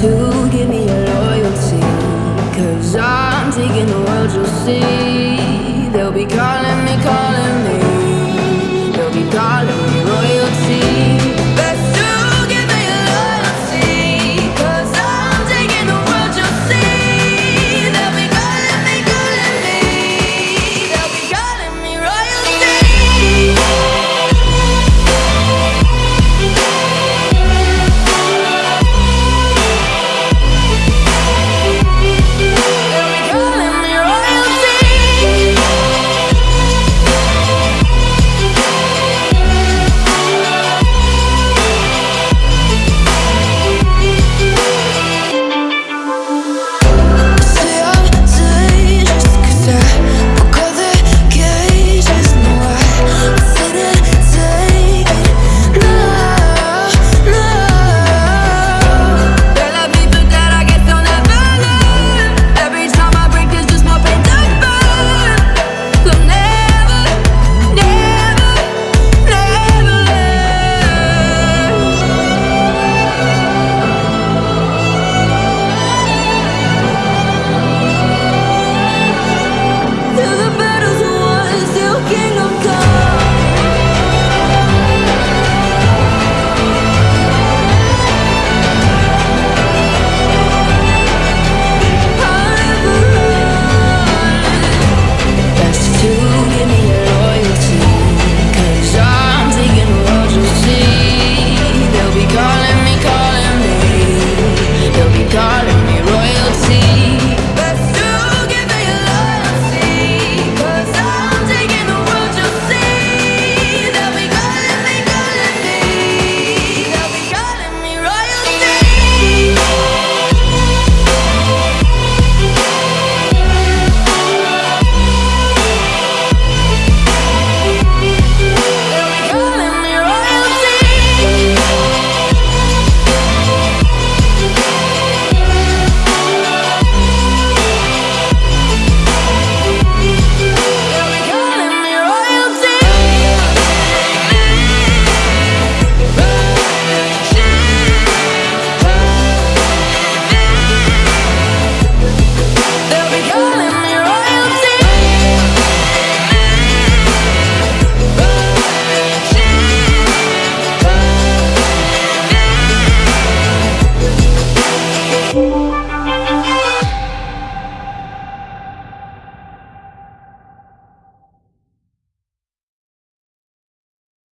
to give me your loyalty. Cause I'm taking the world you'll see. They'll be calling me, calling me.